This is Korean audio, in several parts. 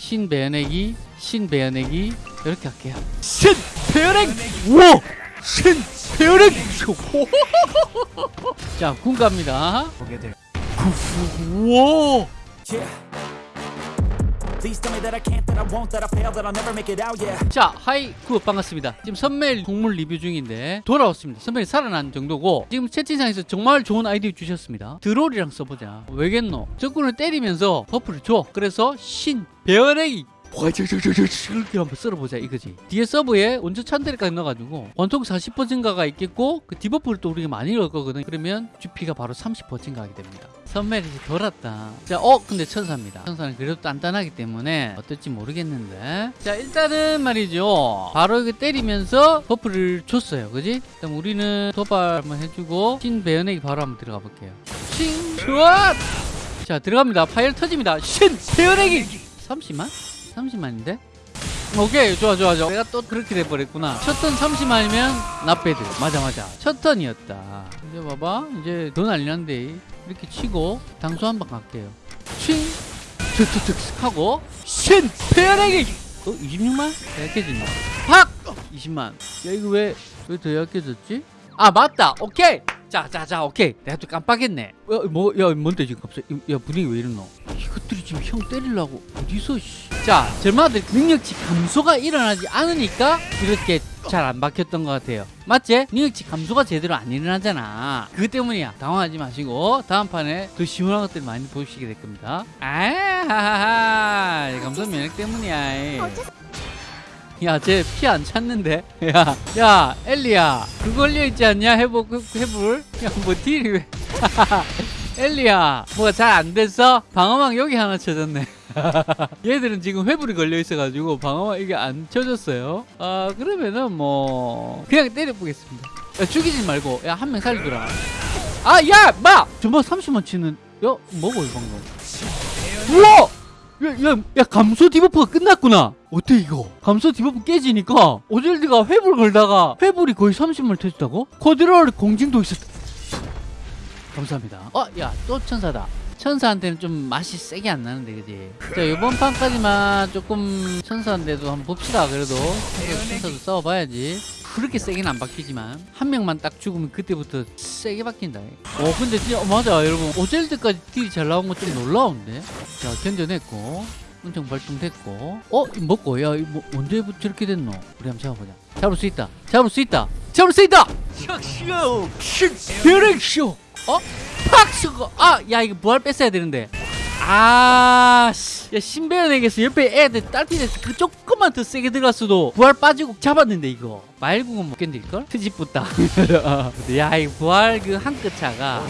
신배연액이 신배연액이 이렇게 할게요. 신배연액 우와! 신배연액 자군 갑니다. 보게 될 우와! Yeah. 자 하이 구 반갑습니다. 지금 선멜 동물 리뷰 중인데 돌아왔습니다. 선멜이 살아난 정도고 지금 채팅창에서 정말 좋은 아이디어 주셨습니다. 드롤이랑 써보자. 왜겠노? 적군을 때리면서 버프를 줘. 그래서 신 배열 액이 이렇게 한번 쓸어보자 이거지. 뒤에 서브에 원조 찬데리까지 넣어가지고 원통 40% 증가가 있겠고 그 디버프를 또 우리가 많이 넣을 거거든. 그러면 GP가 바로 30% 증가하게 됩니다. 선멜이 덜 왔다. 자, 어 근데 천사입니다. 천사는 그래도 단단하기 때문에 어떨지 모르겠는데. 자 일단은 말이죠. 바로 이거 때리면서 버프를 줬어요. 그지? 그럼 우리는 도발 한번 해주고 신 배연액이 바로 한번 들어가 볼게요. 신 좋아 자 들어갑니다. 파일 터집니다. 신 배연액이! 30만? 30만인데? 오케이 좋아 좋아 좋아. 내가 또 그렇게 돼버렸구나. 첫 턴 30만이면 나배드. 맞아 맞아. 첫 턴이었다. 이제 봐봐. 이제 더 난리 난데. 이렇게 치고 당수 한번 갈게요. 칭 툭툭툭 하고 신! 페어레기 어 26만? 약해진다 팍 20만. 야 이거 왜 왜 더 약해졌지? 아 맞다. 오케이! 자자자 오케이. 내가 또 깜빡했네. 뭐야 뭔데 지금 갑자기? 야 분위기 왜 이러노 이것들이 지금 형 때리려고 어디서 씨. 자 절마들 능력치 감소가 일어나지 않으니까 이렇게 잘 안 박혔던 것 같아요 맞지? 능력치 감소가 제대로 안 일어나잖아 그것 때문이야 당황하지 마시고 다음 판에 더 시원한 것들 많이 보시게 될 겁니다 아하하하 감소 면역 때문이야 야, 쟤 피안 찼는데? 야, 야, 엘리야, 그 걸려 있지 않냐? 그, 해볼? 야, 뭐 딜이 왜? 엘리야, 뭐가 잘 안 됐어? 방어막 여기 하나 쳐졌네. 얘들은 지금 회불이 걸려 있어가지고 방어막 이게 안 쳐졌어요. 아, 그러면은 뭐, 그냥 때려보겠습니다. 야, 죽이지 말고, 야, 한 명 살리더라. 아, 야, 마! 저뭐 30만 치는, 야, 뭐고, 이 방금? 우와! 야, 야, 야, 감소 디버프가 끝났구나. 어때 이거? 감소 디버프 깨지니까 오젤드가 회불 걸다가 회불이 거의 30만 터졌다고? 코드롤 공징도 있었다. 감사합니다. 어, 야, 또 천사다. 천사한테는 좀 맛이 세게 안 나는데, 그지? 자, 이번 판까지만 조금 천사인데도 한번 봅시다, 그래도. 천사, 천사도 싸워봐야지. 그렇게 세게는 안 바뀌지만 한 명만 딱 죽으면 그때부터 세게 바뀐다. 어 근데 진짜 어, 맞아 여러분 오젤드까지 딜이 잘 나온 건좀 놀라운데. 자 견뎌냈고 은총 발동됐고 어 먹고 야 이거 뭐, 언제부터 저렇게 됐노? 우리 한번 잡아보자. 잡을 수 있다. 잡을 수 있다. 잡을 수 있다. 샥쇼 슈베렉쇼 어? 팍쇼 아야 이거 부활 뺐어야 되는데. 아, 씨. 야, 신배연에게서 옆에 애들 딸피돼서 그 조금만 더 세게 들어갔어도 부활 빠지고 잡았는데 이거 말국은 못 견딜걸? 트집붙다 야, 이 부활 그 한 끗 차가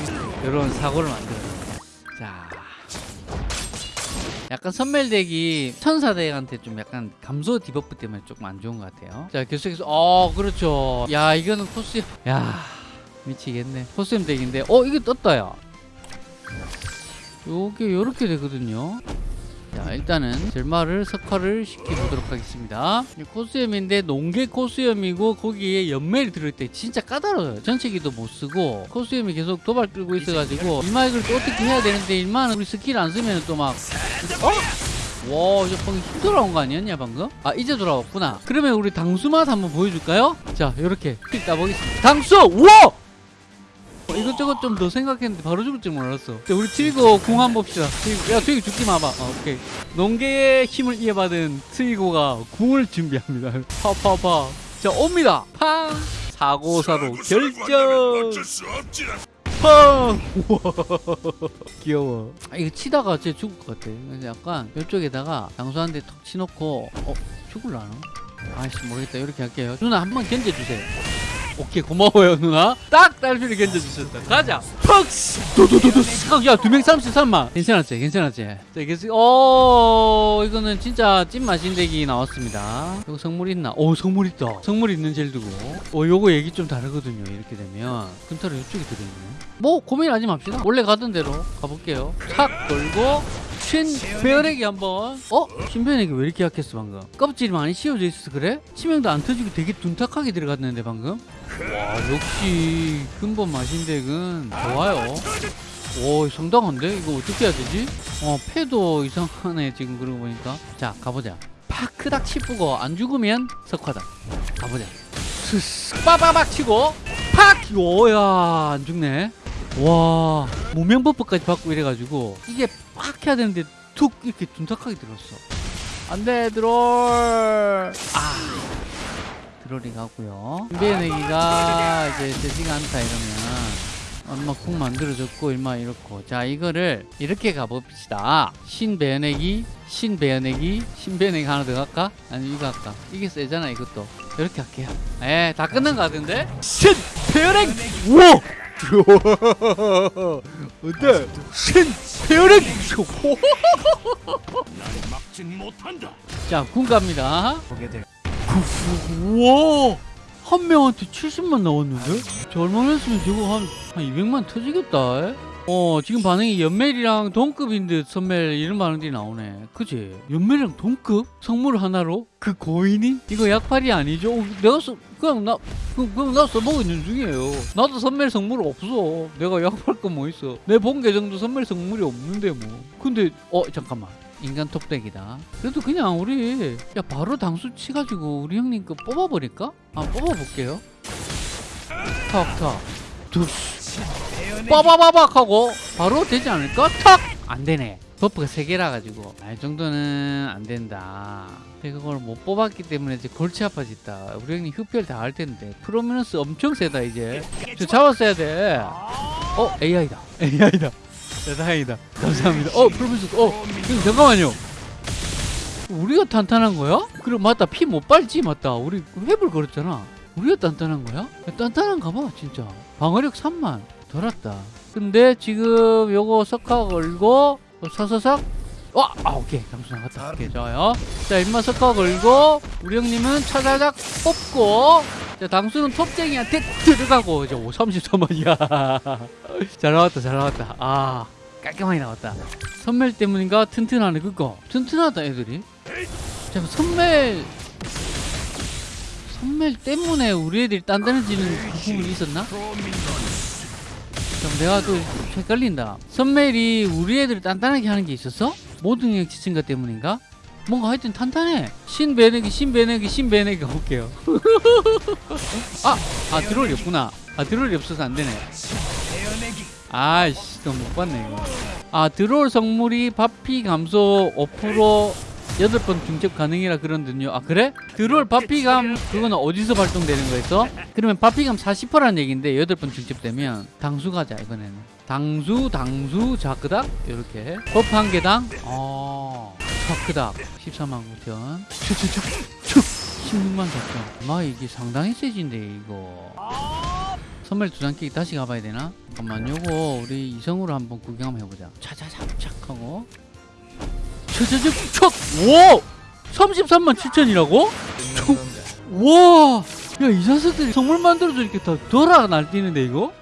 이런 사고를 만들어요 자 약간 선멜덱이 천사덱한테 좀 약간 감소 디버프 때문에 조금 안 좋은 것 같아요 자 계속해서 어 그렇죠 야 이거는 코스 야 미치겠네 코스염 덱인데 어 이게 떴다 야 요게 요렇게 되거든요 자 일단은 젤마를 석화를 시켜보도록 하겠습니다 이 코스염인데 농계 코스염이고 거기에 연멜이 들어있대 진짜 까다로워요 전체기도 못쓰고 코스염이 계속 도발 끌고 있어가지고 이마 이걸 또 어떻게 해야 되는데 일마는 우리 스킬 안 쓰면 또 막 어? 와, 이제 방금 힘 돌아온 거 아니었냐, 방금? 아, 이제 돌아왔구나. 그러면 우리 당수 맛 한번 보여줄까요? 자, 요렇게 픽 따보겠습니다. 당수! 우와! 어, 이것저것 좀 더 생각했는데 바로 죽을 줄 몰랐어. 자, 우리 트위거 궁 한번 봅시다. 트위거. 야, 트위거 죽지 마봐. 어, 오케이. 농계의 힘을 이어받은 트위거가 궁을 준비합니다. 파파파. 자, 옵니다. 팡! 사고사로 결정! 팡! 우와. 귀여워. 아, 이거 치다가 진짜 죽을 것 같아. 그래서 약간 이쪽에다가 장수한테 턱 치놓고, 어, 죽을라나? 아이씨, 모르겠다. 이렇게 할게요. 누나 한 번 견뎌주세요. 오케이 고마워요 누나. 딱 딸피를 견뎌주셨다. 가자. 턱스 도도도도 야두 명 33만 괜찮았지 괜찮았지. 자 그래서 어 이거는 진짜 찐 맛인데기 나왔습니다. 이거 성물 있나? 오 성물 있다. 성물 있는 젤 두고. 어 요거 얘기 좀 다르거든요 이렇게 되면. 근타로 이쪽에 들어있네. 뭐 고민하지 맙시다. 원래 가던 대로 가볼게요. 탁 걸고 신배열에게. 한번. 어? 신배열에게 왜 이렇게 약했어 방금? 껍질이 많이 씌워져 있어서 그래? 치명도 안 터지고 되게 둔탁하게 들어갔는데 방금? 와 역시 근본 마신덱은 좋아요. 오 상당한데? 이거 어떻게 해야 되지? 어 패도 이상하네 지금 그러고 보니까. 자 가보자. 파크닥 치프고 안 죽으면 석화다 가보자. 스스 빠바박 치고 팍! 오야 안 죽네. 와 무명 버프까지 받고 이래가지고. 이게 팍 해야 되는데 툭 이렇게 둔탁하게 들었어. 안돼 드롤! 아 드롤이 가고요. 준비해내기가 이제 되지가 않다 이러면 얼마 쿵 만들어졌고 얼마 이렇고. 자 이거를 이렇게 가봅시다. 신배연내기 신배연내기 신배연내기 하나 더 갈까? 아니 이거 할까? 이게 세잖아 이것도. 이렇게 할게요. 에다 끝난 거 같은데? 신배연내기! 우 와 어때? 신배연내기 막진 못한다. 자, 군 갑니다. 보게 될. 우와! 한 명한테 70만 나왔는데? 저 얼마나 했으면 저거 한, 한 200만 터지겠다. 에? 어, 지금 반응이 연멜이랑 동급인 듯 선멜 이런 반응들이 나오네. 그지? 연멜이랑 동급? 성물 하나로? 그 고인이? 이거 약팔이 아니죠? 어, 내가 써, 그냥 나, 그, 그냥 나 써보고 있는 중이에요. 나도 선멜 성물 없어. 내가 약팔 거뭐 있어. 내 본 계정도 선멜 성물이 없는데 뭐. 근데, 어, 잠깐만. 인간 톱덱이다. 그래도 그냥 우리 야 바로 당수 치가지고 우리 형님 거 뽑아버릴까? 아 뽑아볼게요. 탁탁 두스 빠바바박 하고 바로 되지 않을까? 탁! 안 되네. 버프가 세 개라 가지고 아, 이 정도는 안 된다. 그걸 못 뽑았기 때문에 이제 골치 아파졌다. 우리 형님 흡혈 다 할 텐데 프로미너스 엄청 세다 이제. 저 잡았어야 돼. 어 AI다. AI다. 네, 다행이다. 감사합니다. 어, 프로미스, 어, 형님, 잠깐만요. 우리가 탄탄한 거야? 그래, 맞다. 피 못 빨지, 맞다. 우리 회불 걸었잖아. 우리가 단단한 거야? 야, 단단한가 봐, 진짜. 방어력 3만. 덜었다. 근데 지금 요거 석화 걸고, 어, 사사삭. 와, 아, 오케이. 잠수 나갔다. 오케이, 좋아요. 자, 인마 석화 걸고, 우리 형님은 차자작 뽑고, 자, 당수는 톱쟁이한테 들어가고, 이제 5, 33원이야. 잘 나왔다, 잘 나왔다. 아, 깔끔하게 나왔다. 선멜 때문인가 튼튼하네, 그거. 튼튼하다, 애들이. 자, 선멜. 선멜 때문에 우리 애들이 단단해지는 그 부분이 있었나? 그럼 내가 또 헷갈린다. 선멜이 우리 애들을 단단하게 하는 게 있었어? 모든 형 지친가 때문인가? 뭔가 하여튼 탄탄해. 신 배내기, 신 배내기, 신 배내기 가볼게요. 아, 아 드롤이 없구나. 아 드롤이 없어서 안 되네. 아이씨, 또못 봤네 이거. 아 드롤 성물이 바피 감소 5% 8번 중첩 가능이라 그런군요. 아 그래? 드롤 바피감 그거는 어디서 발동되는 거였어? 그러면 바피감 40%라는 얘기인데 8번 중첩되면 당수 가자 이번에는. 당수, 당수, 자크닥 이렇게 버프 한 개당 어 자크닥 14만 9천 추추추 추 16만 4천 마 이게 상당히 세진데 이거 선물 두 장 끼기 다시 가봐야 되나? 잠깐만 요거 우리 이성으로 한번 구경 한번 해보자 차차착착 하고 차차착 척! 오! 33만 7천이라고? 와! 야 이 자식들이 선물 만들어서 이렇게 다 돌아 날뛰는데 이거?